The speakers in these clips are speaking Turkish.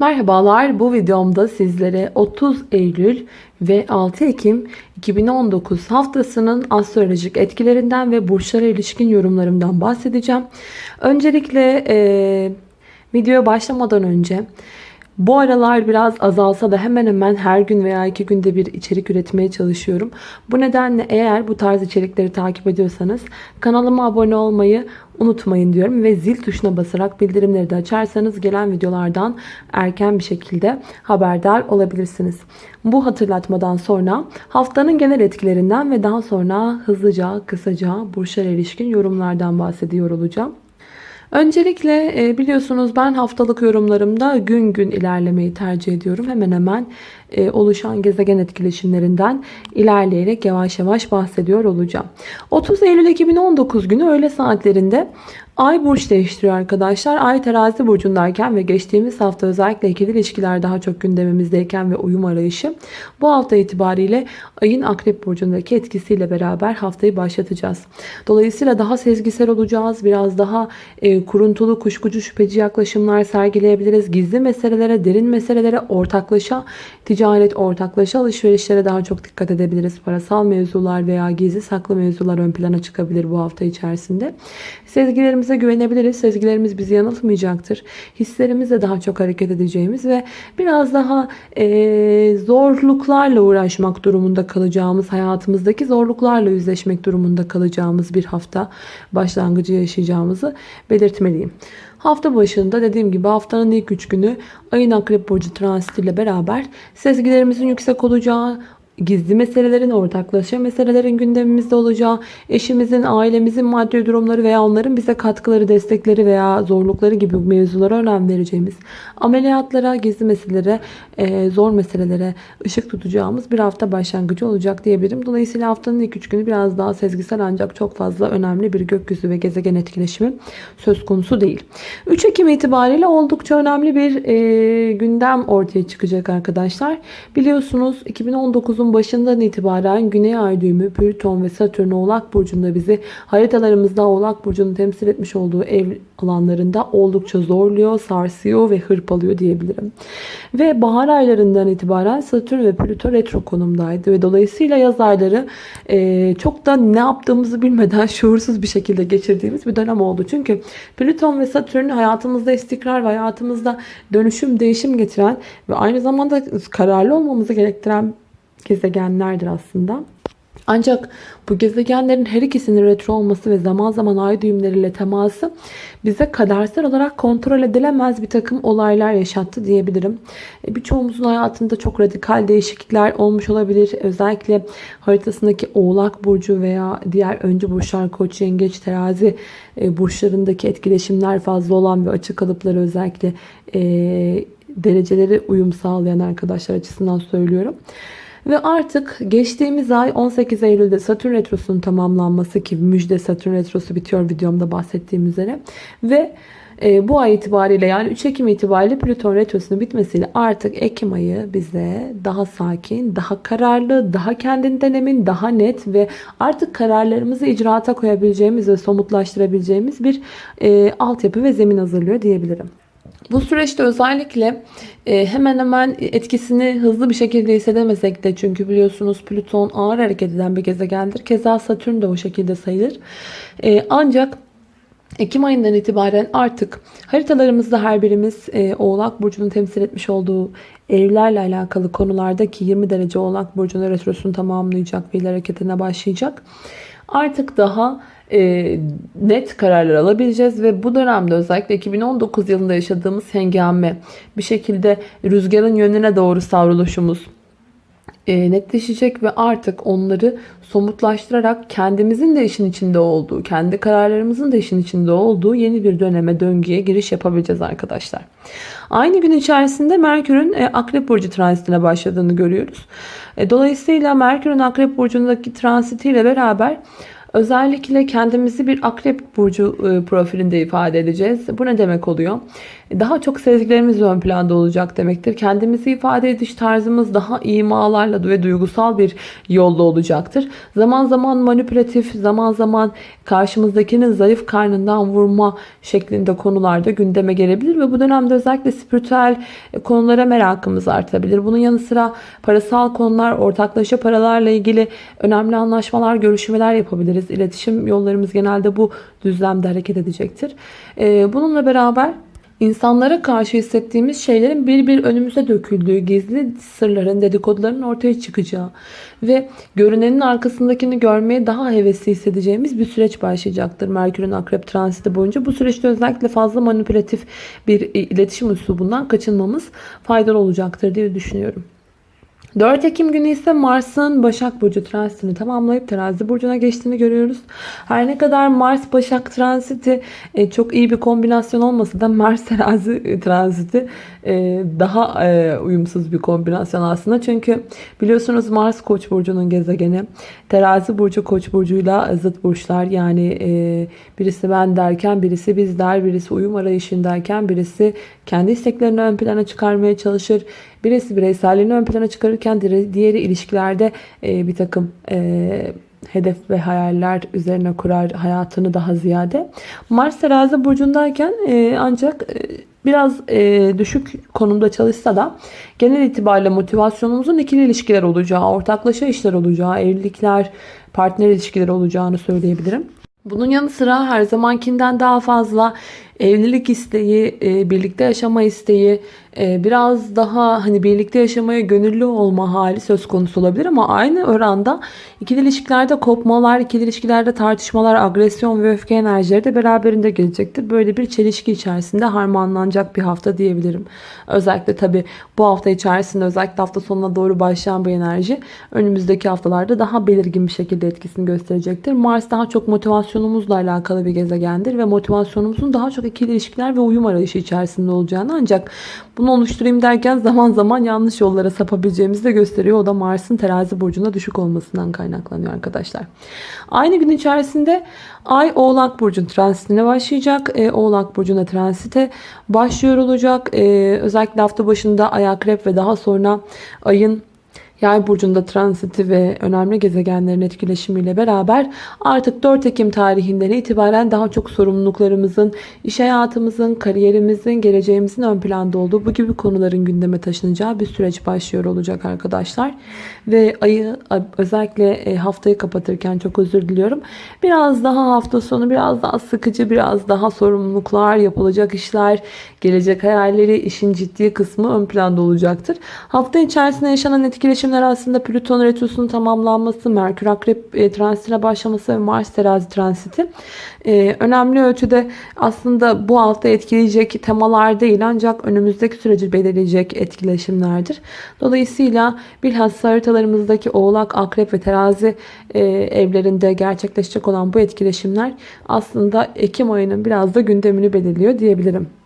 Merhabalar bu videomda sizlere 30 Eylül ve 6 Ekim 2019 haftasının astrolojik etkilerinden ve burçlara ilişkin yorumlarımdan bahsedeceğim. Öncelikle e, videoya başlamadan önce bu aralar biraz azalsa da hemen hemen her gün veya iki günde bir içerik üretmeye çalışıyorum. Bu nedenle eğer bu tarz içerikleri takip ediyorsanız kanalıma abone olmayı unutmayın diyorum. Ve zil tuşuna basarak bildirimleri de açarsanız gelen videolardan erken bir şekilde haberdar olabilirsiniz. Bu hatırlatmadan sonra haftanın genel etkilerinden ve daha sonra hızlıca kısaca burçlara ilişkin yorumlardan bahsediyor olacağım. Öncelikle e, biliyorsunuz ben haftalık yorumlarımda gün gün ilerlemeyi tercih ediyorum. Hemen hemen e, oluşan gezegen etkileşimlerinden ilerleyerek yavaş yavaş bahsediyor olacağım. 30 Eylül 2019 günü öğle saatlerinde Ay burç değiştiriyor arkadaşlar. Ay terazi burcundayken ve geçtiğimiz hafta özellikle ikili ilişkiler daha çok gündemimizdeyken ve uyum arayışı. Bu hafta itibariyle ayın akrep burcundaki etkisiyle beraber haftayı başlatacağız. Dolayısıyla daha sezgisel olacağız. Biraz daha e, kuruntulu, kuşkucu, şüpheci yaklaşımlar sergileyebiliriz. Gizli meselelere, derin meselelere, ortaklaşa, ticaret, ortaklaşa alışverişlere daha çok dikkat edebiliriz. Parasal mevzular veya gizli saklı mevzular ön plana çıkabilir bu hafta içerisinde. Sezgilerimize güvenebiliriz. Sezgilerimiz bizi yanıltmayacaktır. Hislerimizle daha çok hareket edeceğimiz ve biraz daha e, zorluklarla uğraşmak durumunda kalacağımız, hayatımızdaki zorluklarla yüzleşmek durumunda kalacağımız bir hafta başlangıcı yaşayacağımızı belirtmeliyim. Hafta başında dediğim gibi haftanın ilk 3 günü ayın akrep burcu transitiyle beraber sezgilerimizin yüksek olacağı, gizli meselelerin, ortaklaşa meselelerin gündemimizde olacağı, eşimizin, ailemizin maddi durumları veya onların bize katkıları, destekleri veya zorlukları gibi mevzulara önem vereceğimiz, ameliyatlara, gizli meselelere, e, zor meselelere ışık tutacağımız bir hafta başlangıcı olacak diyebilirim. Dolayısıyla haftanın ilk üç günü biraz daha sezgisel ancak çok fazla önemli bir gökyüzü ve gezegen etkileşimi söz konusu değil. 3 Ekim itibariyle oldukça önemli bir e, gündem ortaya çıkacak arkadaşlar. Biliyorsunuz 2019'un Yılın başından itibaren Güney Ay düğümü Plüton ve Satürn Oğlak Burcu'nda bizi haritalarımızda Oğlak Burcu'nun temsil etmiş olduğu ev alanlarında oldukça zorluyor, sarsıyor ve hırpalıyor diyebilirim. Ve bahar aylarından itibaren Satürn ve Plüto retro konumdaydı ve dolayısıyla yaz ayları e, çok da ne yaptığımızı bilmeden şuursuz bir şekilde geçirdiğimiz bir dönem oldu. Çünkü Plüton ve Satürn hayatımızda istikrar ve hayatımızda dönüşüm, değişim getiren ve aynı zamanda kararlı olmamızı gerektiren gezegenlerdir aslında. Ancak bu gezegenlerin her ikisinin retro olması ve zaman zaman ay düğümleriyle teması bize kadersel olarak kontrol edilemez bir takım olaylar yaşattı diyebilirim. E, birçoğumuzun hayatında çok radikal değişiklikler olmuş olabilir. Özellikle haritasındaki oğlak burcu veya diğer öncü burçlar koç, yengeç, terazi e, burçlarındaki etkileşimler fazla olan ve açık kalıpları özellikle e, dereceleri uyum sağlayan arkadaşlar açısından söylüyorum. Ve artık geçtiğimiz ay 18 Eylül'de Satürn Retrosu'nun tamamlanması ki müjde Satürn Retrosu bitiyor videomda bahsettiğim üzere. Ve e, bu ay itibariyle yani 3 Ekim itibariyle Plüton Retrosu'nun bitmesiyle artık Ekim ayı bize daha sakin, daha kararlı, daha kendinden emin, daha net ve artık kararlarımızı icraata koyabileceğimiz ve somutlaştırabileceğimiz bir e, altyapı ve zemin hazırlıyor diyebilirim. Bu süreçte özellikle e, hemen hemen etkisini hızlı bir şekilde hissedemesek de çünkü biliyorsunuz Plüton ağır hareket eden bir gezegendir. Keza Satürn de o şekilde sayılır. E, ancak Ekim ayından itibaren artık haritalarımızda her birimiz e, Oğlak Burcu'nun temsil etmiş olduğu evlerle alakalı konulardaki 20 derece Oğlak Burcu'nun retrosunu tamamlayacak ve hareketine başlayacak. Artık daha e, net kararlar alabileceğiz ve bu dönemde özellikle 2019 yılında yaşadığımız hengame bir şekilde rüzgarın yönüne doğru savruluşumuz e, netleşecek ve artık onları somutlaştırarak kendimizin de işin içinde olduğu, kendi kararlarımızın da işin içinde olduğu yeni bir döneme, döngüye giriş yapabileceğiz arkadaşlar. Aynı gün içerisinde Merkür'ün e, Akrep Burcu transitine başladığını görüyoruz. E, dolayısıyla Merkür'ün Akrep Burcu'ndaki transitiyle beraber Özellikle kendimizi bir akrep burcu e, profilinde ifade edeceğiz. Bu ne demek oluyor? Daha çok sezgilerimiz ön planda olacak demektir. Kendimizi ifade ediş tarzımız daha imalarla ve duygusal bir yolda olacaktır. Zaman zaman manipülatif, zaman zaman karşımızdakinin zayıf karnından vurma şeklinde konularda gündeme gelebilir ve bu dönemde özellikle spiritüel konulara merakımız artabilir. Bunun yanı sıra parasal konular, ortaklaşa paralarla ilgili önemli anlaşmalar, görüşmeler yapabiliriz. İletişim yollarımız genelde bu düzlemde hareket edecektir. Ee, bununla beraber İnsanlara karşı hissettiğimiz şeylerin bir bir önümüze döküldüğü, gizli sırların, dedikoduların ortaya çıkacağı ve görünenin arkasındakini görmeye daha hevesli hissedeceğimiz bir süreç başlayacaktır. Merkür'ün akrep transiti boyunca. Bu süreçte özellikle fazla manipülatif bir iletişim üslubundan kaçınmamız faydalı olacaktır diye düşünüyorum. 4 Ekim günü ise Mars'ın Başak Burcu transitini tamamlayıp Terazi Burcu'na geçtiğini görüyoruz. Her ne kadar Mars Başak transiti e, çok iyi bir kombinasyon olmasa da Mars Terazi transiti e, daha e, uyumsuz bir kombinasyon aslında. Çünkü biliyorsunuz Mars Koç burcunun gezegeni. Terazi burcu Koç burcuyla zıt burçlar. Yani e, birisi ben derken birisi biz der, birisi uyum arayışındayken birisi kendi isteklerini ön plana çıkarmaya çalışır. Birisi bireyselliğini ön plana çıkarırken diğeri ilişkilerde bir takım hedef ve hayaller üzerine kurar hayatını daha ziyade. Mars terazi burcundayken ancak biraz e, düşük konumda çalışsa da genel itibariyle motivasyonumuzun ikili ilişkiler olacağı, ortaklaşa işler olacağı, evlilikler, partner ilişkileri olacağını söyleyebilirim. Bunun yanı sıra her zamankinden daha fazla evlilik isteği, e, birlikte yaşama isteği, e, biraz daha hani birlikte yaşamaya gönüllü olma hali söz konusu olabilir ama aynı oranda ikili ilişkilerde kopmalar, ikili ilişkilerde tartışmalar, agresyon ve öfke enerjileri de beraberinde gelecektir. Böyle bir çelişki içerisinde harmanlanacak bir hafta diyebilirim. Özellikle tabi bu hafta içerisinde özellikle hafta sonuna doğru başlayan bu enerji önümüzdeki haftalarda daha belirgin bir şekilde etkisini gösterecektir. Mars daha çok motivasyonumuzla alakalı bir gezegendir ve motivasyonumuzun daha çok ikili ilişkiler ve uyum arayışı içerisinde olacağını ancak bunu oluşturayım derken zaman zaman yanlış yollara sapabileceğimizi de gösteriyor. O da Mars'ın terazi burcunda düşük olmasından kaynaklanıyor arkadaşlar. Aynı gün içerisinde Ay Oğlak Burcu'nun transitine başlayacak. E, Oğlak Burcu'na transite başlıyor olacak. E, özellikle hafta başında Ay Akrep ve daha sonra Ay'ın Yay burcunda transiti ve önemli gezegenlerin etkileşimiyle beraber artık 4 Ekim tarihinden itibaren daha çok sorumluluklarımızın, iş hayatımızın, kariyerimizin, geleceğimizin ön planda olduğu bu gibi konuların gündeme taşınacağı bir süreç başlıyor olacak arkadaşlar. Ve ayı özellikle e, haftayı kapatırken çok özür diliyorum. Biraz daha hafta sonu biraz daha sıkıcı, biraz daha sorumluluklar, yapılacak işler, gelecek hayalleri, işin ciddi kısmı ön planda olacaktır. Hafta içerisinde yaşanan etkileşim değişimler aslında Plüton retrosunun tamamlanması, Merkür Akrep e, transitine başlaması ve Mars terazi transiti e, önemli ölçüde aslında bu hafta etkileyecek temalar değil ancak önümüzdeki süreci belirleyecek etkileşimlerdir. Dolayısıyla bilhassa haritalarımızdaki Oğlak, Akrep ve Terazi e, evlerinde gerçekleşecek olan bu etkileşimler aslında Ekim ayının biraz da gündemini belirliyor diyebilirim.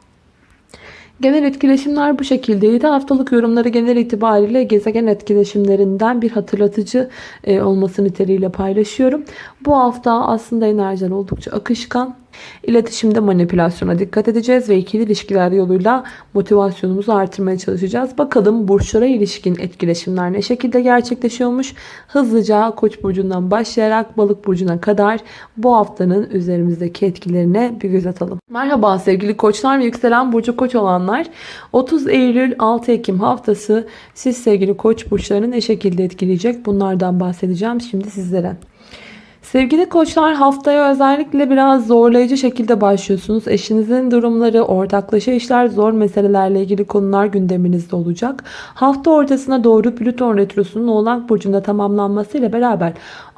Genel etkileşimler bu şekildeydi. Haftalık yorumları genel itibariyle gezegen etkileşimlerinden bir hatırlatıcı e, olması niteliğiyle paylaşıyorum. Bu hafta aslında enerjiler oldukça akışkan. İletişimde manipülasyona dikkat edeceğiz ve ikili ilişkiler yoluyla motivasyonumuzu artırmaya çalışacağız. Bakalım burçlara ilişkin etkileşimler ne şekilde gerçekleşiyormuş. Hızlıca Koç burcundan başlayarak Balık burcuna kadar bu haftanın üzerimizdeki etkilerine bir göz atalım. Merhaba sevgili Koçlar ve yükselen burcu Koç olanlar. 30 Eylül 6 Ekim haftası siz sevgili Koç burçlarını ne şekilde etkileyecek? Bunlardan bahsedeceğim şimdi sizlere. Sevgili koçlar haftaya özellikle biraz zorlayıcı şekilde başlıyorsunuz. Eşinizin durumları, ortaklaşa işler, zor meselelerle ilgili konular gündeminizde olacak. Hafta ortasına doğru Plüton Retrosu'nun Oğlak Burcu'nda tamamlanmasıyla beraber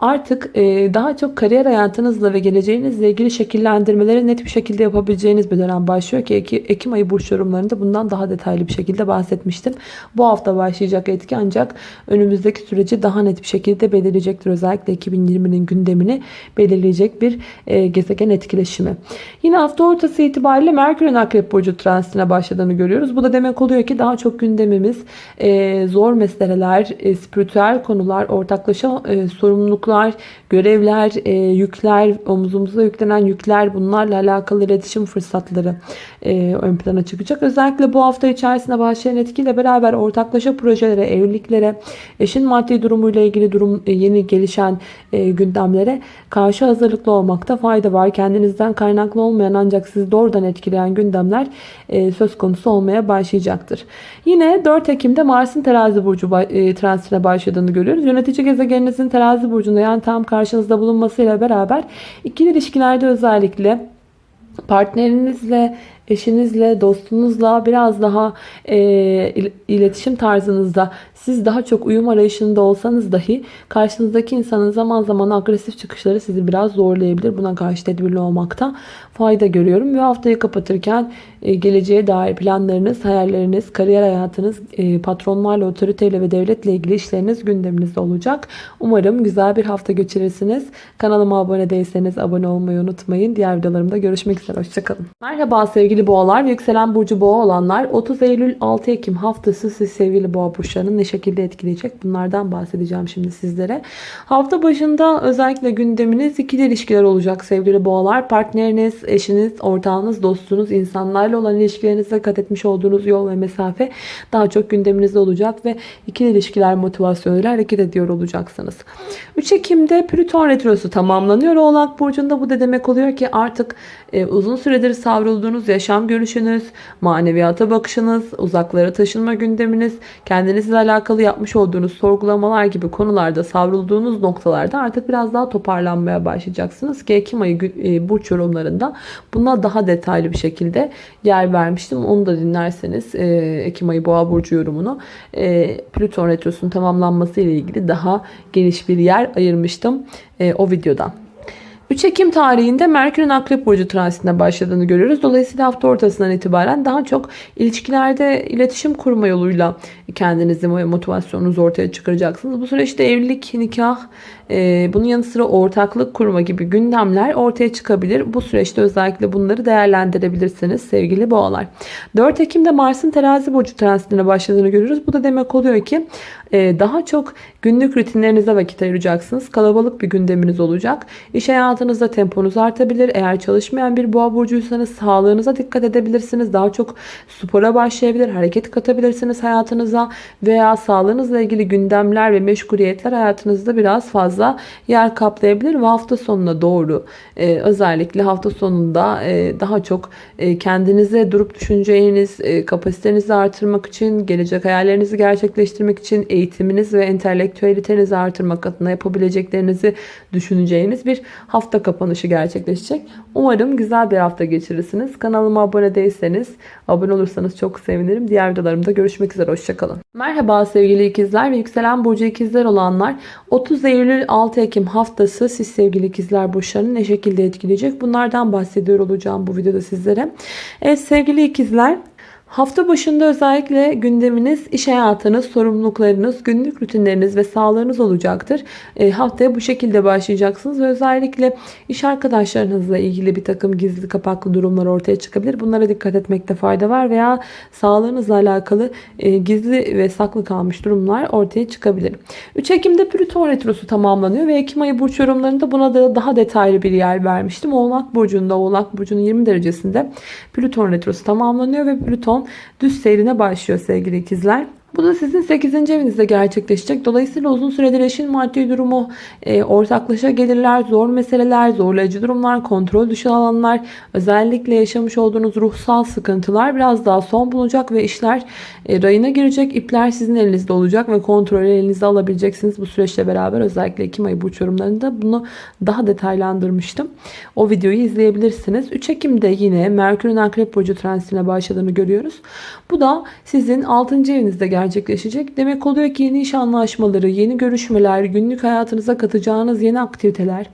artık e, daha çok kariyer hayatınızla ve geleceğinizle ilgili şekillendirmeleri net bir şekilde yapabileceğiniz bir dönem başlıyor ki Ekim ayı burç yorumlarında bundan daha detaylı bir şekilde bahsetmiştim. Bu hafta başlayacak etki ancak önümüzdeki süreci daha net bir şekilde belirleyecektir. Özellikle 2020'nin gündemini belirleyecek bir e, gezegen etkileşimi. Yine hafta ortası itibariyle Merkür'ün Akrep Burcu transitine başladığını görüyoruz. Bu da demek oluyor ki daha çok gündemimiz e, zor meseleler, e, spiritüel konular, ortaklaşa e, sorumluluklar sorumluluklar, görevler, e, yükler, omuzumuza yüklenen yükler bunlarla alakalı iletişim fırsatları e, ön plana çıkacak. Özellikle bu hafta içerisinde başlayan etkiyle beraber ortaklaşa projelere, evliliklere, eşin maddi durumuyla ilgili durum e, yeni gelişen e, gündemlere karşı hazırlıklı olmakta fayda var. Kendinizden kaynaklı olmayan ancak sizi doğrudan etkileyen gündemler e, söz konusu olmaya başlayacaktır. Yine 4 Ekim'de Mars'ın terazi burcu e, transitine başladığını görüyoruz. Yönetici gezegeninizin terazi burcunda yani tam karşınızda bulunmasıyla beraber ikili ilişkilerde özellikle partnerinizle, eşinizle, dostunuzla biraz daha e, iletişim tarzınızda siz daha çok uyum arayışında olsanız dahi karşınızdaki insanın zaman zaman agresif çıkışları sizi biraz zorlayabilir. Buna karşı tedbirli olmakta fayda görüyorum. Ve haftayı kapatırken e, geleceğe dair planlarınız, hayalleriniz, kariyer hayatınız, e, patronlarla, otoriteyle ve devletle ilgili işleriniz gündeminizde olacak. Umarım güzel bir hafta geçirirsiniz. Kanalıma abone değilseniz abone olmayı unutmayın. Diğer videolarımda görüşmek üzere. Hoşçakalın. Merhaba sevgili boğalar ve yükselen burcu boğa olanlar. 30 Eylül 6 Ekim haftası siz sevgili boğa burçlarının ne şekilde etkileyecek? Bunlardan bahsedeceğim şimdi sizlere. Hafta başında özellikle gündeminiz ikili ilişkiler olacak sevgili boğalar. Partneriniz, eşiniz, ortağınız, dostunuz, insanlarla olan ilişkilerinizde kat etmiş olduğunuz yol ve mesafe daha çok gündeminizde olacak ve ikili ilişkiler motivasyonuyla hareket ediyor olacaksınız. 3 Ekim'de Plüton Retrosu tamamlanıyor. Oğlak Burcu'nda bu da demek oluyor ki artık e, uzun süredir savrulduğunuz yaşam görüşünüz, maneviyata bakışınız, uzaklara taşınma gündeminiz, kendinizle alakalı yapmış olduğunuz sorgulamalar gibi konularda savrulduğunuz noktalarda artık biraz daha toparlanmaya başlayacaksınız ki Ekim ayı e, burç yorumlarında buna daha detaylı bir şekilde yer vermiştim. Onu da dinlerseniz e, Ekim ayı boğa burcu yorumunu e, Plüton retrosunun tamamlanması ile ilgili daha geniş bir yer ayırmıştım o videodan. 3 Ekim tarihinde Merkür'ün Akrep Burcu transitine başladığını görüyoruz. Dolayısıyla hafta ortasından itibaren daha çok ilişkilerde iletişim kurma yoluyla kendinizi ve motivasyonunuzu ortaya çıkaracaksınız. Bu süreçte evlilik, nikah, e, bunun yanı sıra ortaklık kurma gibi gündemler ortaya çıkabilir. Bu süreçte özellikle bunları değerlendirebilirsiniz sevgili boğalar. 4 Ekim'de Mars'ın terazi burcu transitine başladığını görüyoruz. Bu da demek oluyor ki e, daha çok günlük rutinlerinize vakit ayıracaksınız. Kalabalık bir gündeminiz olacak. İş hayatınızda temponuz artabilir. Eğer çalışmayan bir boğa burcuysanız sağlığınıza dikkat edebilirsiniz. Daha çok spora başlayabilir, hareket katabilirsiniz hayatınıza veya sağlığınızla ilgili gündemler ve meşguliyetler hayatınızda biraz fazla yer kaplayabilir ve hafta sonuna doğru e, özellikle hafta sonunda e, daha çok e, kendinize durup düşüneceğiniz, e, kapasitenizi artırmak için, gelecek hayallerinizi gerçekleştirmek için eğitiminiz ve entelektüelitenizi artırmak adına yapabileceklerinizi düşüneceğiniz bir hafta kapanışı gerçekleşecek. Umarım güzel bir hafta geçirirsiniz. Kanalıma abone değilseniz abone olursanız çok sevinirim. Diğer videolarımda görüşmek üzere. Hoşçakalın. Merhaba sevgili ikizler ve yükselen burcu ikizler olanlar. 30 Eylül 6 Ekim haftası siz sevgili ikizler burçlarını ne şekilde etkileyecek? Bunlardan bahsediyor olacağım bu videoda sizlere. Evet sevgili ikizler Hafta başında özellikle gündeminiz, iş hayatınız, sorumluluklarınız, günlük rutinleriniz ve sağlığınız olacaktır. E, haftaya bu şekilde başlayacaksınız ve özellikle iş arkadaşlarınızla ilgili bir takım gizli kapaklı durumlar ortaya çıkabilir. Bunlara dikkat etmekte fayda var veya sağlığınızla alakalı e, gizli ve saklı kalmış durumlar ortaya çıkabilir. 3 Ekim'de Plüton Retrosu tamamlanıyor ve Ekim ayı burç yorumlarında buna da daha detaylı bir yer vermiştim. Oğlak Burcu'nda, Oğlak Burcu'nun 20 derecesinde Plüton Retrosu tamamlanıyor ve Plüton düz seyrine başlıyor sevgili ikizler. Bu da sizin 8. evinizde gerçekleşecek. Dolayısıyla uzun süredir eşin maddi durumu, e, ortaklaşa gelirler, zor meseleler, zorlayıcı durumlar, kontrol dışı alanlar, özellikle yaşamış olduğunuz ruhsal sıkıntılar biraz daha son bulacak ve işler e, rayına girecek. İpler sizin elinizde olacak ve kontrolü elinizde alabileceksiniz bu süreçle beraber. Özellikle Ekim ayı burç yorumlarında bunu daha detaylandırmıştım. O videoyu izleyebilirsiniz. 3 Ekim'de yine Merkür'ün Akrep Burcu transitine başladığını görüyoruz. Bu da sizin 6. evinizde gerçekleşecek. Demek oluyor ki yeni iş anlaşmaları, yeni görüşmeler, günlük hayatınıza katacağınız yeni aktiviteler.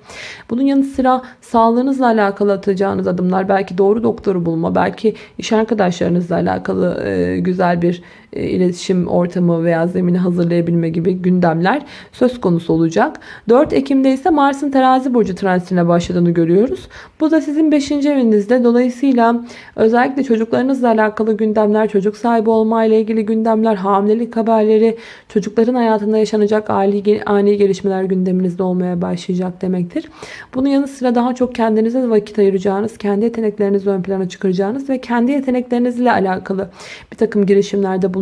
Bunun yanı sıra sağlığınızla alakalı atacağınız adımlar, belki doğru doktoru bulma, belki iş arkadaşlarınızla alakalı güzel bir e, iletişim ortamı veya zemini hazırlayabilme gibi gündemler söz konusu olacak. 4 Ekim'de ise Mars'ın terazi burcu transitine başladığını görüyoruz. Bu da sizin 5. evinizde. Dolayısıyla özellikle çocuklarınızla alakalı gündemler, çocuk sahibi olma ile ilgili gündemler, hamile hamilelik haberleri, çocukların hayatında yaşanacak ani, ani gelişmeler gündeminizde olmaya başlayacak demektir. Bunun yanı sıra daha çok kendinize vakit ayıracağınız, kendi yeteneklerinizi ön plana çıkaracağınız ve kendi yeteneklerinizle alakalı bir takım girişimlerde bulunacağınız,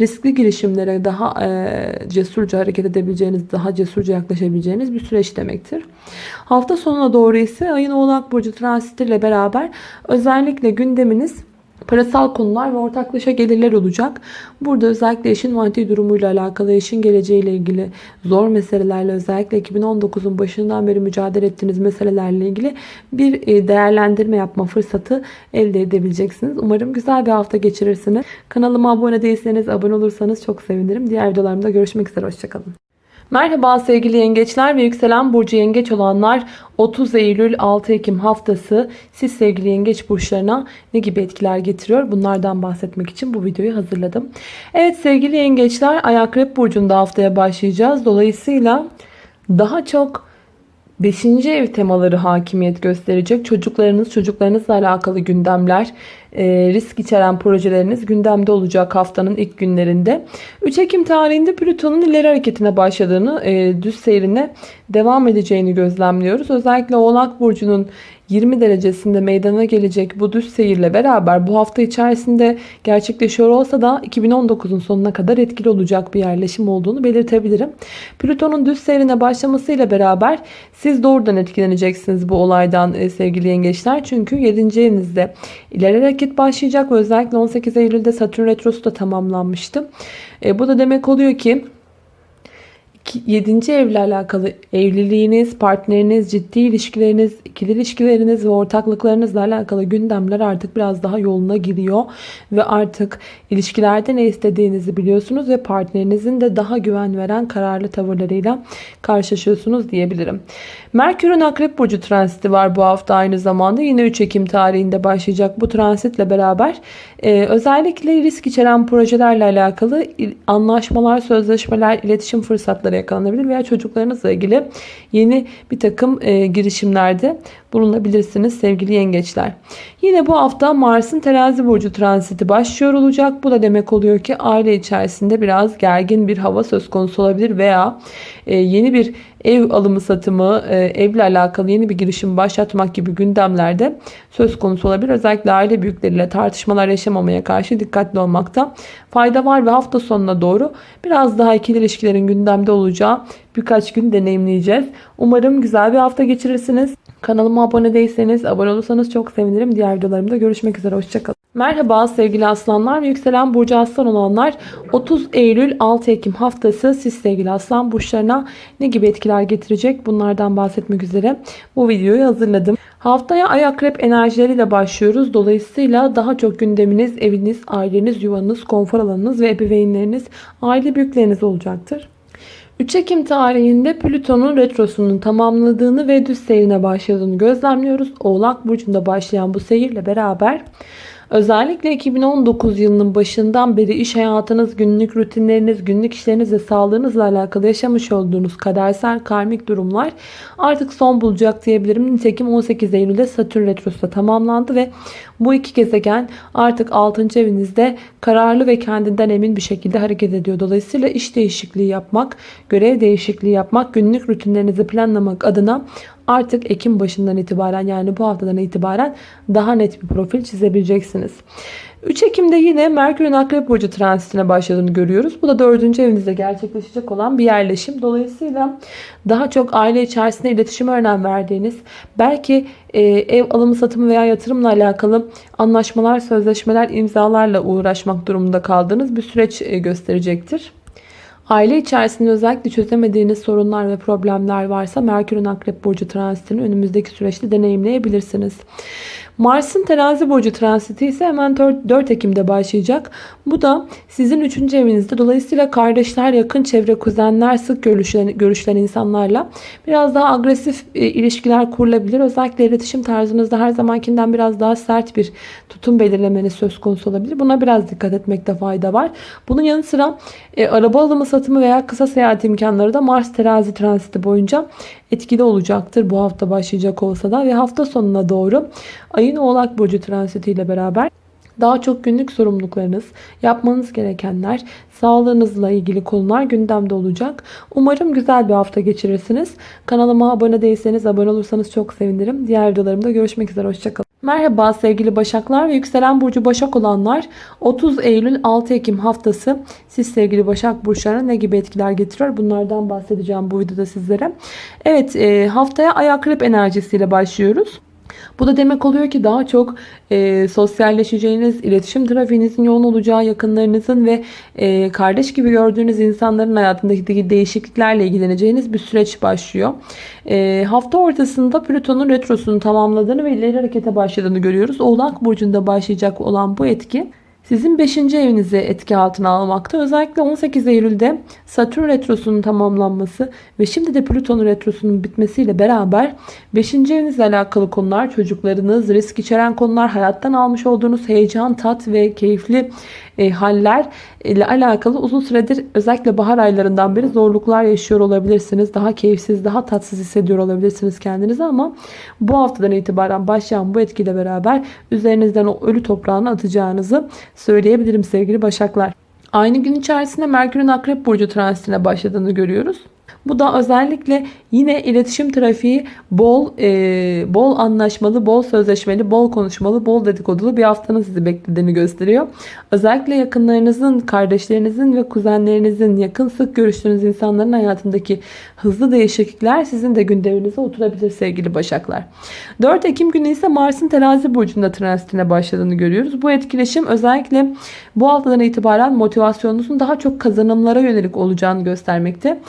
riskli girişimlere daha e, cesurca hareket edebileceğiniz, daha cesurca yaklaşabileceğiniz bir süreç demektir. Hafta sonuna doğru ise ayın Oğlak Burcu transitiyle beraber özellikle gündeminiz parasal konular ve ortaklaşa gelirler olacak. Burada özellikle eşin maddi durumuyla alakalı, eşin geleceğiyle ilgili zor meselelerle özellikle 2019'un başından beri mücadele ettiğiniz meselelerle ilgili bir e, değerlendirme yapma fırsatı elde edebileceksiniz. Umarım güzel bir hafta geçirirsiniz. Kanalıma abone değilseniz abone olursanız çok sevinirim. Diğer videolarımda görüşmek üzere. Hoşçakalın. Merhaba sevgili yengeçler ve yükselen burcu yengeç olanlar 30 Eylül 6 Ekim haftası siz sevgili yengeç burçlarına ne gibi etkiler getiriyor bunlardan bahsetmek için bu videoyu hazırladım. Evet sevgili yengeçler Ay Akrep burcunda haftaya başlayacağız. Dolayısıyla daha çok 5. ev temaları hakimiyet gösterecek. Çocuklarınız, çocuklarınızla alakalı gündemler, e, risk içeren projeleriniz gündemde olacak haftanın ilk günlerinde. 3 Ekim tarihinde Plüton'un ileri hareketine başladığını, e, düz seyrine devam edeceğini gözlemliyoruz. Özellikle Oğlak Burcu'nun 20 derecesinde meydana gelecek bu düz seyirle beraber bu hafta içerisinde gerçekleşiyor olsa da 2019'un sonuna kadar etkili olacak bir yerleşim olduğunu belirtebilirim. Plüton'un düz seyrine başlamasıyla beraber siz doğrudan etkileneceksiniz bu olaydan e, sevgili yengeçler. Çünkü 7. evinizde ileri hareket başlayacak ve özellikle 18 Eylül'de Satürn Retrosu da tamamlanmıştı. E, bu da demek oluyor ki 7. evle alakalı evliliğiniz, partneriniz, ciddi ilişkileriniz, ikili ilişkileriniz ve ortaklıklarınızla alakalı gündemler artık biraz daha yoluna giriyor. Ve artık ilişkilerde ne istediğinizi biliyorsunuz ve partnerinizin de daha güven veren kararlı tavırlarıyla karşılaşıyorsunuz diyebilirim. Merkür'ün Akrep Burcu transiti var bu hafta aynı zamanda. Yine 3 Ekim tarihinde başlayacak bu transitle beraber e, özellikle risk içeren projelerle alakalı anlaşmalar, sözleşmeler, iletişim fırsatları yakalanabilir veya çocuklarınızla ilgili yeni bir takım e, girişimlerde bulunabilirsiniz sevgili yengeçler. Yine bu hafta Mars'ın terazi burcu transiti başlıyor olacak. Bu da demek oluyor ki aile içerisinde biraz gergin bir hava söz konusu olabilir veya e, yeni bir ev alımı satımı, e, evle alakalı yeni bir girişim başlatmak gibi gündemlerde söz konusu olabilir. Özellikle aile büyükleriyle tartışmalar yaşamamaya karşı dikkatli olmakta fayda var ve hafta sonuna doğru biraz daha ikili ilişkilerin gündemde olacağı birkaç gün deneyimleyeceğiz. Umarım güzel bir hafta geçirirsiniz. Kanalıma abone değilseniz abone olursanız çok sevinirim. Diğer videolarımda görüşmek üzere. Hoşçakalın. Merhaba sevgili aslanlar ve yükselen burcu aslan olanlar 30 Eylül 6 Ekim haftası siz sevgili aslan burçlarına ne gibi etkiler getirecek bunlardan bahsetmek üzere bu videoyu hazırladım. Haftaya ay akrep enerjileriyle başlıyoruz. Dolayısıyla daha çok gündeminiz eviniz, aileniz, yuvanız, konfor alanınız ve ebeveynleriniz, aile büyükleriniz olacaktır. 3 Ekim tarihinde Plüton'un retrosunun tamamladığını ve düz seyrine başladığını gözlemliyoruz. Oğlak Burcu'nda başlayan bu seyirle beraber Özellikle 2019 yılının başından beri iş hayatınız, günlük rutinleriniz, günlük işleriniz ve sağlığınızla alakalı yaşamış olduğunuz kadersel karmik durumlar artık son bulacak diyebilirim. Nitekim 18 Eylül'de Satürn Retrosu tamamlandı ve bu iki gezegen artık 6. evinizde kararlı ve kendinden emin bir şekilde hareket ediyor. Dolayısıyla iş değişikliği yapmak, görev değişikliği yapmak, günlük rutinlerinizi planlamak adına artık Ekim başından itibaren yani bu haftadan itibaren daha net bir profil çizebileceksiniz. 3 Ekim'de yine Merkür'ün Akrep Burcu transitine başladığını görüyoruz. Bu da 4. evinizde gerçekleşecek olan bir yerleşim. Dolayısıyla daha çok aile içerisinde iletişime önem verdiğiniz, belki e, ev alımı satımı veya yatırımla alakalı anlaşmalar, sözleşmeler, imzalarla uğraşmak durumunda kaldığınız bir süreç e, gösterecektir. Aile içerisinde özellikle çözemediğiniz sorunlar ve problemler varsa Merkür'ün Akrep Burcu transitini önümüzdeki süreçte deneyimleyebilirsiniz. Mars'ın terazi burcu transiti ise hemen 4 Ekim'de başlayacak. Bu da sizin 3. evinizde. Dolayısıyla kardeşler, yakın çevre, kuzenler, sık görüşlen, görüşlen insanlarla biraz daha agresif e, ilişkiler kurulabilir. Özellikle iletişim tarzınızda her zamankinden biraz daha sert bir tutum belirlemeniz söz konusu olabilir. Buna biraz dikkat etmekte fayda var. Bunun yanı sıra e, araba alımı satımı veya kısa seyahat imkanları da Mars terazi transiti boyunca etkili olacaktır. Bu hafta başlayacak olsa da ve hafta sonuna doğru ayın oğlak burcu transitiyle beraber Daha çok günlük sorumluluklarınız, yapmanız gerekenler, sağlığınızla ilgili konular gündemde olacak. Umarım güzel bir hafta geçirirsiniz. Kanalıma abone değilseniz abone olursanız çok sevinirim. Diğer videolarımda görüşmek üzere. Hoşçakalın. Merhaba sevgili Başaklar ve Yükselen Burcu Başak olanlar 30 Eylül 6 Ekim haftası siz sevgili Başak Burçlarına ne gibi etkiler getiriyor bunlardan bahsedeceğim bu videoda sizlere. Evet e, haftaya ay akrep enerjisiyle başlıyoruz. Bu da demek oluyor ki daha çok e, sosyalleşeceğiniz, iletişim trafiğinizin yoğun olacağı, yakınlarınızın ve e, kardeş gibi gördüğünüz insanların hayatındaki değişikliklerle ilgileneceğiniz bir süreç başlıyor. E, hafta ortasında Plüton'un retrosunu tamamladığını ve ileri harekete başladığını görüyoruz. Oğlak Burcu'nda başlayacak olan bu etki sizin 5. evinizi etki altına almakta. Özellikle 18 Eylül'de Satürn retrosunun tamamlanması ve şimdi de Plüton retrosunun bitmesiyle beraber 5. evinizle alakalı konular, çocuklarınız, risk içeren konular, hayattan almış olduğunuz heyecan, tat ve keyifli e, haller ile alakalı uzun süredir özellikle bahar aylarından beri zorluklar yaşıyor olabilirsiniz. Daha keyifsiz, daha tatsız hissediyor olabilirsiniz kendinizi ama bu haftadan itibaren başlayan bu etkiyle beraber üzerinizden o ölü toprağını atacağınızı söyleyebilirim sevgili başaklar. Aynı gün içerisinde Merkür'ün Akrep Burcu transitine başladığını görüyoruz. Bu da özellikle yine iletişim trafiği bol e, bol anlaşmalı, bol sözleşmeli, bol konuşmalı, bol dedikodulu bir haftanın sizi beklediğini gösteriyor. Özellikle yakınlarınızın, kardeşlerinizin ve kuzenlerinizin, yakın sık görüştüğünüz insanların hayatındaki hızlı değişiklikler sizin de gündeminize oturabilir sevgili Başaklar. 4 Ekim günü ise Mars'ın terazi burcunda transitine başladığını görüyoruz. Bu etkileşim özellikle bu haftadan itibaren motivasyonunuzun daha çok kazanımlara yönelik olacağını göstermekte.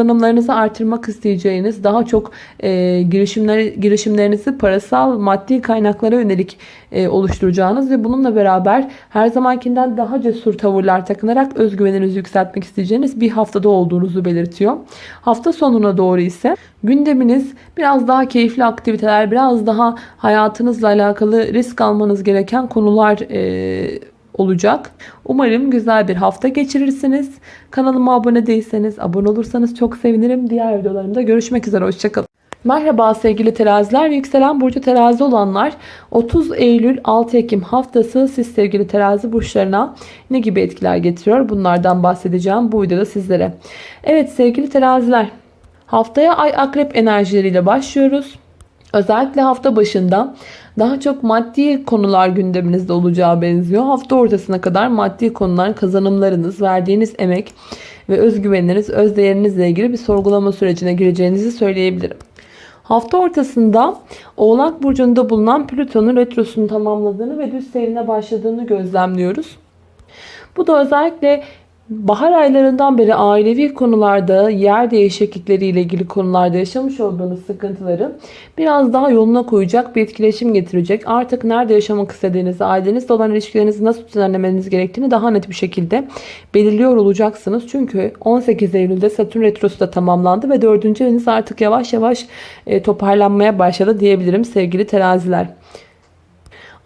Kazanımlarınızı artırmak isteyeceğiniz, daha çok e, girişimler, girişimlerinizi parasal, maddi kaynaklara yönelik e, oluşturacağınız ve bununla beraber her zamankinden daha cesur tavırlar takınarak özgüveninizi yükseltmek isteyeceğiniz bir haftada olduğunuzu belirtiyor. Hafta sonuna doğru ise gündeminiz biraz daha keyifli aktiviteler, biraz daha hayatınızla alakalı risk almanız gereken konular e, olacak. Umarım güzel bir hafta geçirirsiniz. Kanalıma abone değilseniz abone olursanız çok sevinirim. Diğer videolarımda görüşmek üzere. Hoşçakalın. Merhaba sevgili teraziler ve yükselen burcu terazi olanlar 30 Eylül 6 Ekim haftası siz sevgili terazi burçlarına ne gibi etkiler getiriyor bunlardan bahsedeceğim bu videoda sizlere. Evet sevgili teraziler haftaya ay akrep enerjileriyle başlıyoruz. Özellikle hafta başında daha çok maddi konular gündeminizde olacağı benziyor. Hafta ortasına kadar maddi konular, kazanımlarınız, verdiğiniz emek ve özgüveniniz, özdeğerinizle ilgili bir sorgulama sürecine gireceğinizi söyleyebilirim. Hafta ortasında Oğlak Burcu'nda bulunan Plüton'un retrosunu tamamladığını ve düz seyrine başladığını gözlemliyoruz. Bu da özellikle Bahar aylarından beri ailevi konularda yer değişiklikleriyle ilgili konularda yaşamış olduğunuz sıkıntıları biraz daha yoluna koyacak bir etkileşim getirecek. Artık nerede yaşamak istediğinizi, ailenizle olan ilişkilerinizi nasıl düzenlemeniz gerektiğini daha net bir şekilde belirliyor olacaksınız. Çünkü 18 Eylül'de Satürn Retrosu da tamamlandı ve 4. eviniz artık yavaş yavaş e, toparlanmaya başladı diyebilirim sevgili teraziler.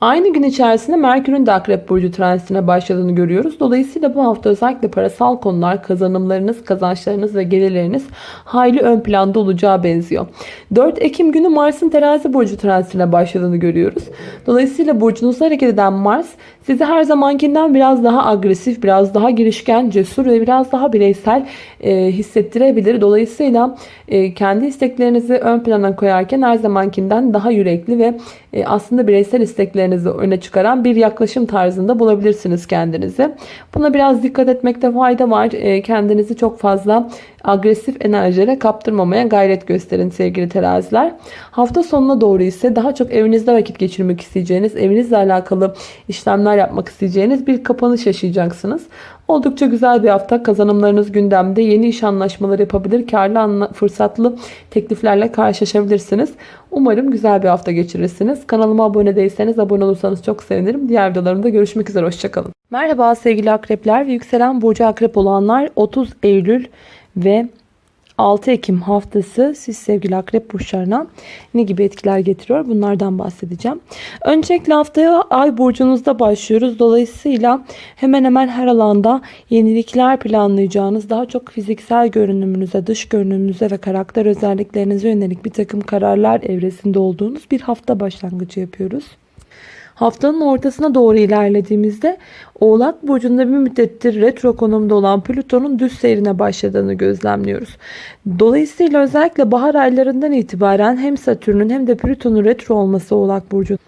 Aynı gün içerisinde Merkür'ün de Akrep Burcu transitine başladığını görüyoruz. Dolayısıyla bu hafta özellikle parasal konular, kazanımlarınız, kazançlarınız ve gelirleriniz hayli ön planda olacağı benziyor. 4 Ekim günü Mars'ın terazi burcu transitine başladığını görüyoruz. Dolayısıyla burcunuzda hareket eden Mars sizi her zamankinden biraz daha agresif, biraz daha girişken, cesur ve biraz daha bireysel e, hissettirebilir. Dolayısıyla e, kendi isteklerinizi ön plana koyarken her zamankinden daha yürekli ve e, aslında bireysel isteklerinizi öne çıkaran bir yaklaşım tarzında bulabilirsiniz kendinizi. Buna biraz dikkat etmekte fayda var. E, kendinizi çok fazla agresif enerjilere kaptırmamaya gayret gösterin sevgili teraziler. Hafta sonuna doğru ise daha çok evinizde vakit geçirmek isteyeceğiniz, evinizle alakalı işlemler yapmak isteyeceğiniz bir kapanış yaşayacaksınız. Oldukça güzel bir hafta. Kazanımlarınız gündemde. Yeni iş anlaşmaları yapabilir. Karlı, fırsatlı tekliflerle karşılaşabilirsiniz. Umarım güzel bir hafta geçirirsiniz. Kanalıma abone değilseniz abone olursanız çok sevinirim. Diğer videolarımda görüşmek üzere. Hoşçakalın. Merhaba sevgili akrepler ve yükselen burcu akrep olanlar 30 Eylül ve 6 Ekim haftası siz sevgili akrep burçlarına ne gibi etkiler getiriyor bunlardan bahsedeceğim. Öncelikle haftaya ay burcunuzda başlıyoruz. Dolayısıyla hemen hemen her alanda yenilikler planlayacağınız daha çok fiziksel görünümünüze, dış görünümünüze ve karakter özelliklerinize yönelik bir takım kararlar evresinde olduğunuz bir hafta başlangıcı yapıyoruz. Haftanın ortasına doğru ilerlediğimizde Oğlak Burcu'nda bir müddettir retro konumda olan Plüton'un düz seyrine başladığını gözlemliyoruz. Dolayısıyla özellikle bahar aylarından itibaren hem Satürn'ün hem de Plüton'un retro olması Oğlak Burcu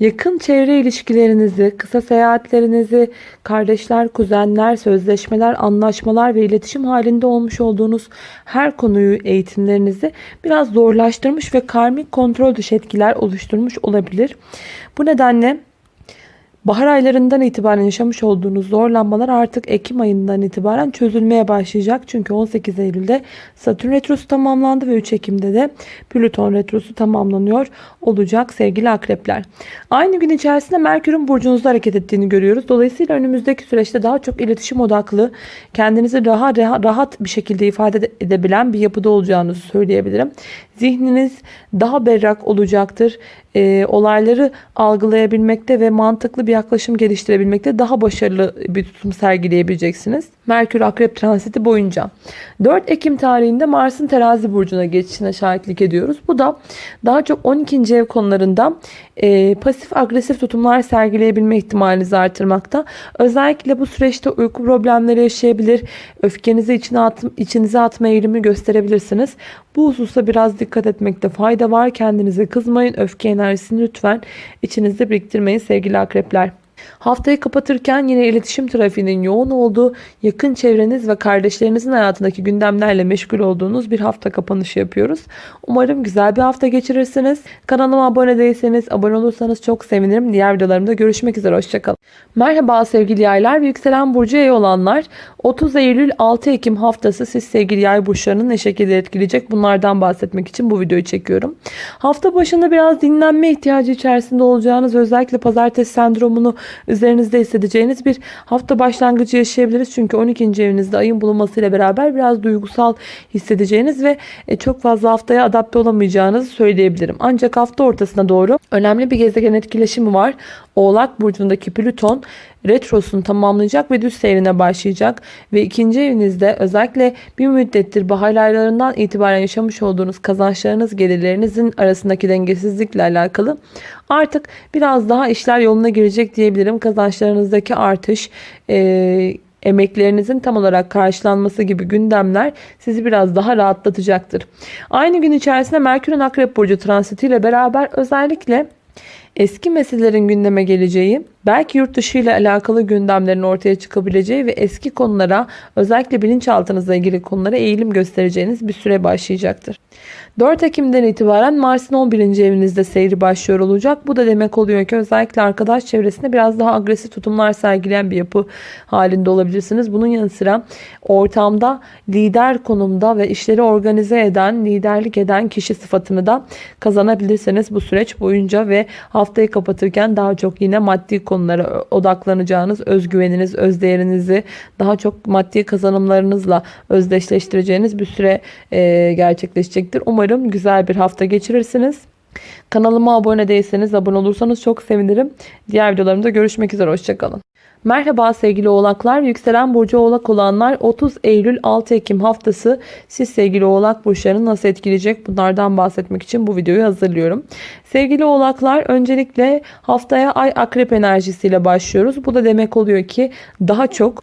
Yakın çevre ilişkilerinizi, kısa seyahatlerinizi, kardeşler, kuzenler, sözleşmeler, anlaşmalar ve iletişim halinde olmuş olduğunuz her konuyu, eğitimlerinizi biraz zorlaştırmış ve karmik kontrol dışı etkiler oluşturmuş olabilir. Bu nedenle Bahar aylarından itibaren yaşamış olduğunuz zorlanmalar artık Ekim ayından itibaren çözülmeye başlayacak. Çünkü 18 Eylül'de Satürn Retrosu tamamlandı ve 3 Ekim'de de Plüton Retrosu tamamlanıyor olacak sevgili akrepler. Aynı gün içerisinde Merkür'ün burcunuzda hareket ettiğini görüyoruz. Dolayısıyla önümüzdeki süreçte daha çok iletişim odaklı, kendinizi daha rahat bir şekilde ifade edebilen bir yapıda olacağınızı söyleyebilirim. Zihniniz daha berrak olacaktır. E, olayları algılayabilmekte ve mantıklı bir yaklaşım geliştirebilmekte daha başarılı bir tutum sergileyebileceksiniz. Merkür Akrep transiti boyunca. 4 Ekim tarihinde Mars'ın terazi burcuna geçişine şahitlik ediyoruz. Bu da daha çok 12. ev konularında e, pasif agresif tutumlar sergileyebilme ihtimalinizi artırmakta. Özellikle bu süreçte uyku problemleri yaşayabilir, öfkenizi içine at, içinize atma eğilimi gösterebilirsiniz. Bu hususta biraz dikkat etmekte fayda var. Kendinize kızmayın. Öfke enerjisini lütfen içinizde biriktirmeyin sevgili akrepler. Haftayı kapatırken yine iletişim trafiğinin yoğun olduğu, yakın çevreniz ve kardeşlerinizin hayatındaki gündemlerle meşgul olduğunuz bir hafta kapanışı yapıyoruz. Umarım güzel bir hafta geçirirsiniz. Kanalıma abone değilseniz, abone olursanız çok sevinirim. Diğer videolarımda görüşmek üzere. Hoşçakalın. Merhaba sevgili yaylar ve yükselen burcu yay olanlar. 30 Eylül 6 Ekim haftası siz sevgili yay burçlarını ne şekilde etkileyecek bunlardan bahsetmek için bu videoyu çekiyorum. Hafta başında biraz dinlenme ihtiyacı içerisinde olacağınız özellikle pazartesi sendromunu üzerinizde hissedeceğiniz bir hafta başlangıcı yaşayabiliriz. Çünkü 12. evinizde ayın bulunmasıyla beraber biraz duygusal hissedeceğiniz ve e, çok fazla haftaya adapte olamayacağınızı söyleyebilirim. Ancak hafta ortasına doğru önemli bir gezegen etkileşimi var. Oğlak burcundaki Plüton retrosunu tamamlayacak ve düz seyrine başlayacak. Ve ikinci evinizde özellikle bir müddettir bahar aylarından itibaren yaşamış olduğunuz kazançlarınız gelirlerinizin arasındaki dengesizlikle alakalı artık biraz daha işler yoluna girecek diyebilirim. Kazançlarınızdaki artış, e, emeklerinizin tam olarak karşılanması gibi gündemler sizi biraz daha rahatlatacaktır. Aynı gün içerisinde Merkür'ün Akrep Burcu transitiyle beraber özellikle eski meselelerin gündeme geleceği, belki yurt dışı ile alakalı gündemlerin ortaya çıkabileceği ve eski konulara özellikle bilinçaltınızla ilgili konulara eğilim göstereceğiniz bir süre başlayacaktır. 4 Ekim'den itibaren Mars'ın 11. evinizde seyri başlıyor olacak. Bu da demek oluyor ki özellikle arkadaş çevresinde biraz daha agresif tutumlar sergileyen bir yapı halinde olabilirsiniz. Bunun yanı sıra ortamda lider konumda ve işleri organize eden, liderlik eden kişi sıfatını da kazanabilirsiniz bu süreç boyunca ve haftayı kapatırken daha çok yine maddi konulara odaklanacağınız, özgüveniniz, özdeğerinizi daha çok maddi kazanımlarınızla özdeşleştireceğiniz bir süre gerçekleşecektir. Umarım güzel bir hafta geçirirsiniz. Kanalıma abone değilseniz abone olursanız çok sevinirim. Diğer videolarımda görüşmek üzere. Hoşçakalın. Merhaba sevgili oğlaklar. Yükselen burcu oğlak olanlar 30 Eylül 6 Ekim haftası siz sevgili oğlak burçlarını nasıl etkileyecek bunlardan bahsetmek için bu videoyu hazırlıyorum. Sevgili oğlaklar öncelikle haftaya ay akrep enerjisiyle başlıyoruz. Bu da demek oluyor ki daha çok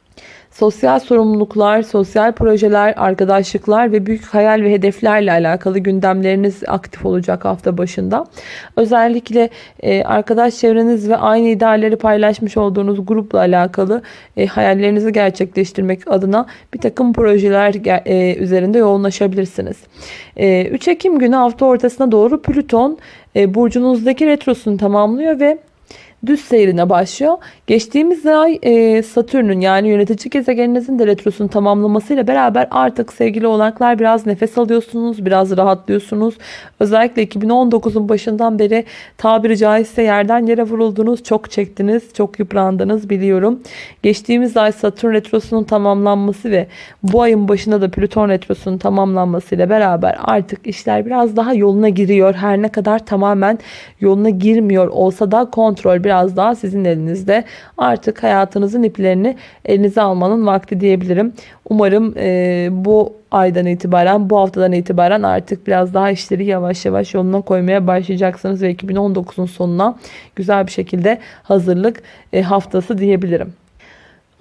sosyal sorumluluklar, sosyal projeler, arkadaşlıklar ve büyük hayal ve hedeflerle alakalı gündemleriniz aktif olacak hafta başında. Özellikle e, arkadaş çevreniz ve aynı idealleri paylaşmış olduğunuz grupla alakalı e, hayallerinizi gerçekleştirmek adına bir takım projeler e, üzerinde yoğunlaşabilirsiniz. 3 Ekim günü hafta ortasına doğru Plüton burcunuzdaki retrosunu tamamlıyor ve düz seyrine başlıyor. Geçtiğimiz ay e, Satürn'ün yani yönetici gezegeninizin de retrosunu tamamlamasıyla beraber artık sevgili olanaklar biraz nefes alıyorsunuz, biraz rahatlıyorsunuz. Özellikle 2019'un başından beri tabiri caizse yerden yere vuruldunuz, çok çektiniz, çok yıprandınız biliyorum. Geçtiğimiz ay Satürn retrosunun tamamlanması ve bu ayın başında da Plüton retrosunun tamamlanmasıyla beraber artık işler biraz daha yoluna giriyor. Her ne kadar tamamen yoluna girmiyor olsa da kontrol biraz biraz daha sizin elinizde. Artık hayatınızın iplerini elinize almanın vakti diyebilirim. Umarım e, bu aydan itibaren, bu haftadan itibaren artık biraz daha işleri yavaş yavaş yoluna koymaya başlayacaksınız ve 2019'un sonuna güzel bir şekilde hazırlık e, haftası diyebilirim.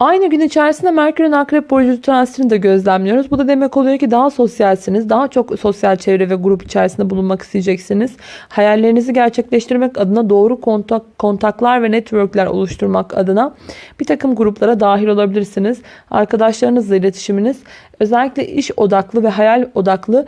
Aynı gün içerisinde Merkür'ün Akrep Burcu transitini de gözlemliyoruz. Bu da demek oluyor ki daha sosyalsiniz. Daha çok sosyal çevre ve grup içerisinde bulunmak isteyeceksiniz. Hayallerinizi gerçekleştirmek adına doğru kontak, kontaklar ve networkler oluşturmak adına bir takım gruplara dahil olabilirsiniz. Arkadaşlarınızla iletişiminiz özellikle iş odaklı ve hayal odaklı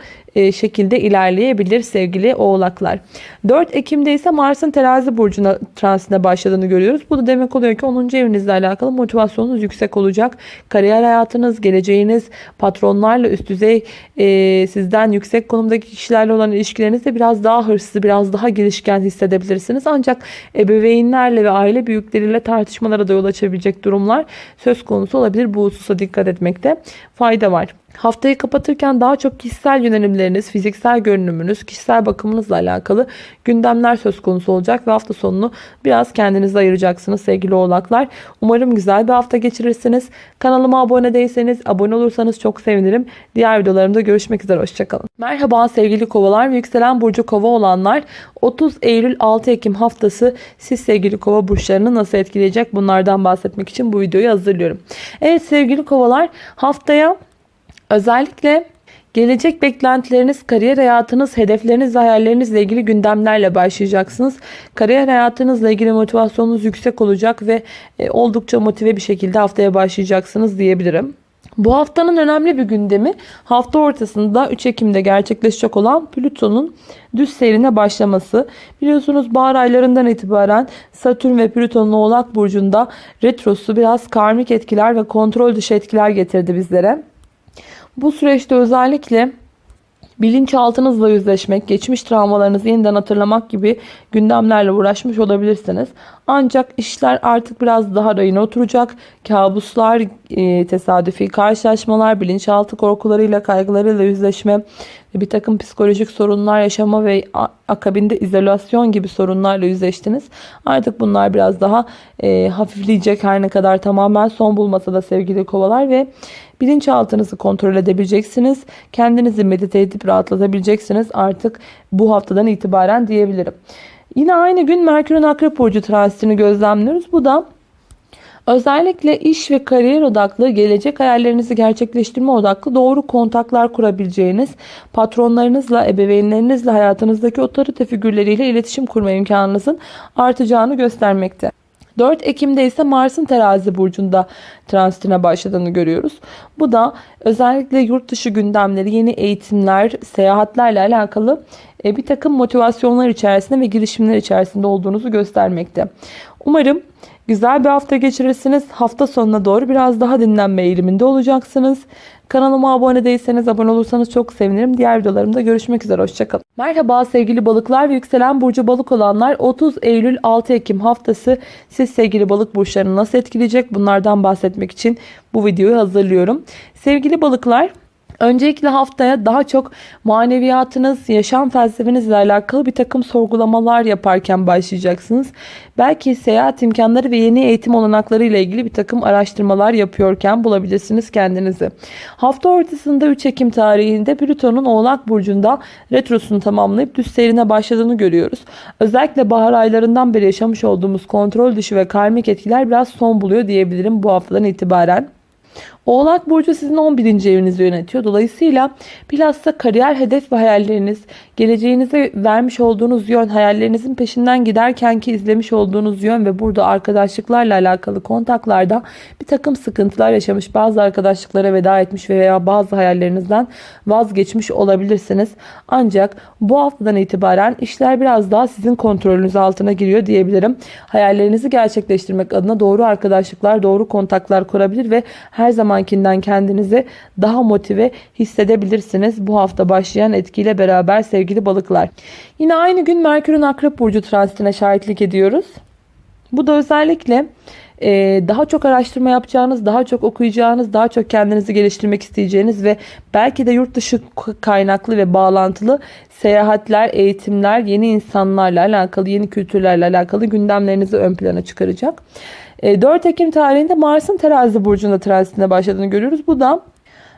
şekilde ilerleyebilir sevgili oğlaklar. 4 Ekim'de ise Mars'ın terazi burcuna transitine başladığını görüyoruz. Bu da demek oluyor ki 10. evinizle alakalı motivasyonunuz yüksek olacak. Kariyer hayatınız, geleceğiniz, patronlarla üst düzey e, sizden yüksek konumdaki kişilerle olan ilişkilerinizde biraz daha hırslı, biraz daha girişken hissedebilirsiniz. Ancak ebeveynlerle ve aile büyükleriyle tartışmalara da yol açabilecek durumlar söz konusu olabilir. Bu hususa dikkat etmekte fayda var. Haftayı kapatırken daha çok kişisel yönelimleriniz, fiziksel görünümünüz, kişisel bakımınızla alakalı gündemler söz konusu olacak ve hafta sonunu biraz kendinize ayıracaksınız sevgili oğlaklar. Umarım güzel bir hafta geçirirsiniz. Kanalıma abone değilseniz abone olursanız çok sevinirim. Diğer videolarımda görüşmek üzere. Hoşçakalın. Merhaba sevgili kovalar ve yükselen burcu kova olanlar. 30 Eylül 6 Ekim haftası siz sevgili kova burçlarını nasıl etkileyecek bunlardan bahsetmek için bu videoyu hazırlıyorum. Evet sevgili kovalar haftaya Özellikle gelecek beklentileriniz, kariyer hayatınız, hedefleriniz ve hayallerinizle ilgili gündemlerle başlayacaksınız. Kariyer hayatınızla ilgili motivasyonunuz yüksek olacak ve e, oldukça motive bir şekilde haftaya başlayacaksınız diyebilirim. Bu haftanın önemli bir gündemi hafta ortasında 3 Ekim'de gerçekleşecek olan Plüton'un düz seyrine başlaması. Biliyorsunuz bahar aylarından itibaren Satürn ve Plüton'un Oğlak Burcu'nda retrosu biraz karmik etkiler ve kontrol dışı etkiler getirdi bizlere. Bu süreçte özellikle bilinçaltınızla yüzleşmek, geçmiş travmalarınızı yeniden hatırlamak gibi gündemlerle uğraşmış olabilirsiniz. Ancak işler artık biraz daha rayına oturacak. Kabuslar, e, tesadüfi karşılaşmalar, bilinçaltı korkularıyla, kaygılarıyla yüzleşme, bir takım psikolojik sorunlar yaşama ve akabinde izolasyon gibi sorunlarla yüzleştiniz. Artık bunlar biraz daha e, hafifleyecek her ne kadar tamamen son bulmasa da sevgili kovalar ve bilinçaltınızı kontrol edebileceksiniz. Kendinizi medite edip rahatlatabileceksiniz artık bu haftadan itibaren diyebilirim. Yine aynı gün Merkür'ün Akrep Burcu transitini gözlemliyoruz. Bu da Özellikle iş ve kariyer odaklı, gelecek hayallerinizi gerçekleştirme odaklı doğru kontaklar kurabileceğiniz, patronlarınızla, ebeveynlerinizle, hayatınızdaki otorite figürleriyle iletişim kurma imkanınızın artacağını göstermekte. 4 Ekim'de ise Mars'ın terazi burcunda transitine başladığını görüyoruz. Bu da özellikle yurt dışı gündemleri, yeni eğitimler, seyahatlerle alakalı e, bir takım motivasyonlar içerisinde ve girişimler içerisinde olduğunuzu göstermekte. Umarım güzel bir hafta geçirirsiniz. Hafta sonuna doğru biraz daha dinlenme eğiliminde olacaksınız. Kanalıma abone değilseniz abone olursanız çok sevinirim. Diğer videolarımda görüşmek üzere. Hoşçakalın. Merhaba sevgili balıklar ve yükselen burcu balık olanlar 30 Eylül 6 Ekim haftası siz sevgili balık burçlarını nasıl etkileyecek bunlardan bahsetmek için bu videoyu hazırlıyorum. Sevgili balıklar Öncelikle haftaya daha çok maneviyatınız, yaşam felsefenizle alakalı bir takım sorgulamalar yaparken başlayacaksınız. Belki seyahat imkanları ve yeni eğitim olanakları ile ilgili bir takım araştırmalar yapıyorken bulabilirsiniz kendinizi. Hafta ortasında 3 Ekim tarihinde Plüton'un Oğlak Burcu'nda retrosunu tamamlayıp düz seyrine başladığını görüyoruz. Özellikle bahar aylarından beri yaşamış olduğumuz kontrol dışı ve karmik etkiler biraz son buluyor diyebilirim bu haftadan itibaren. Oğlak Burcu sizin 11. evinizi yönetiyor. Dolayısıyla bilhassa kariyer hedef ve hayalleriniz, geleceğinize vermiş olduğunuz yön, hayallerinizin peşinden giderken ki izlemiş olduğunuz yön ve burada arkadaşlıklarla alakalı kontaklarda bir takım sıkıntılar yaşamış, bazı arkadaşlıklara veda etmiş veya bazı hayallerinizden vazgeçmiş olabilirsiniz. Ancak bu haftadan itibaren işler biraz daha sizin kontrolünüz altına giriyor diyebilirim. Hayallerinizi gerçekleştirmek adına doğru arkadaşlıklar, doğru kontaklar kurabilir ve her zaman zamankinden kendinizi daha motive hissedebilirsiniz. Bu hafta başlayan etkiyle beraber sevgili balıklar. Yine aynı gün Merkür'ün Akrep Burcu transitine şahitlik ediyoruz. Bu da özellikle e, daha çok araştırma yapacağınız, daha çok okuyacağınız, daha çok kendinizi geliştirmek isteyeceğiniz ve belki de yurt dışı kaynaklı ve bağlantılı seyahatler, eğitimler, yeni insanlarla alakalı, yeni kültürlerle alakalı gündemlerinizi ön plana çıkaracak. E, 4 Ekim tarihinde Mars'ın terazi burcunda transitine başladığını görüyoruz. Bu da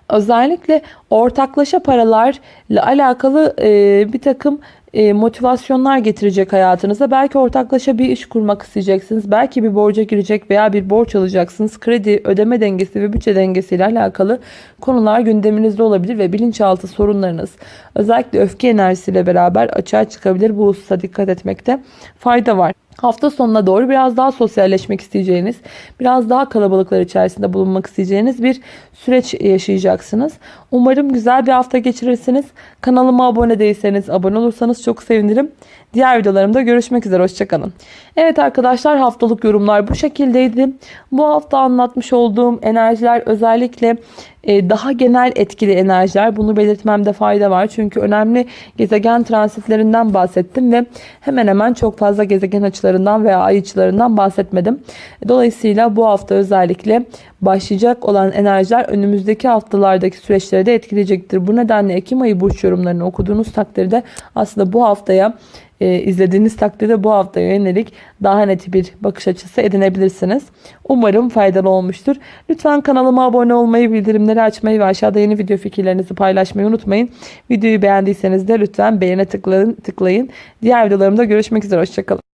özellikle ortaklaşa paralarla alakalı e, bir takım e, motivasyonlar getirecek hayatınıza. Belki ortaklaşa bir iş kurmak isteyeceksiniz. Belki bir borca girecek veya bir borç alacaksınız. Kredi, ödeme dengesi ve bütçe dengesiyle alakalı konular gündeminizde olabilir ve bilinçaltı sorunlarınız özellikle öfke enerjisiyle beraber açığa çıkabilir. Bu hususa dikkat etmekte fayda var. Hafta sonuna doğru biraz daha sosyalleşmek isteyeceğiniz, biraz daha kalabalıklar içerisinde bulunmak isteyeceğiniz bir süreç yaşayacaksınız. Umarım güzel bir hafta geçirirsiniz. Kanalıma abone değilseniz abone olursanız çok sevinirim. Diğer videolarımda görüşmek üzere. Hoşçakalın. Evet arkadaşlar haftalık yorumlar bu şekildeydi. Bu hafta anlatmış olduğum enerjiler özellikle e, daha genel etkili enerjiler. Bunu belirtmemde fayda var. Çünkü önemli gezegen transitlerinden bahsettim ve hemen hemen çok fazla gezegen açılarından veya ay açılarından bahsetmedim. Dolayısıyla bu hafta özellikle başlayacak olan enerjiler önümüzdeki haftalardaki süreçleri de etkileyecektir. Bu nedenle Ekim ayı burç yorumlarını okuduğunuz takdirde aslında bu haftaya e, izlediğiniz takdirde bu haftaya yönelik daha net bir bakış açısı edinebilirsiniz. Umarım faydalı olmuştur. Lütfen kanalıma abone olmayı, bildirimleri açmayı ve aşağıda yeni video fikirlerinizi paylaşmayı unutmayın. Videoyu beğendiyseniz de lütfen beğene tıklayın. tıklayın. Diğer videolarımda görüşmek üzere. Hoşçakalın.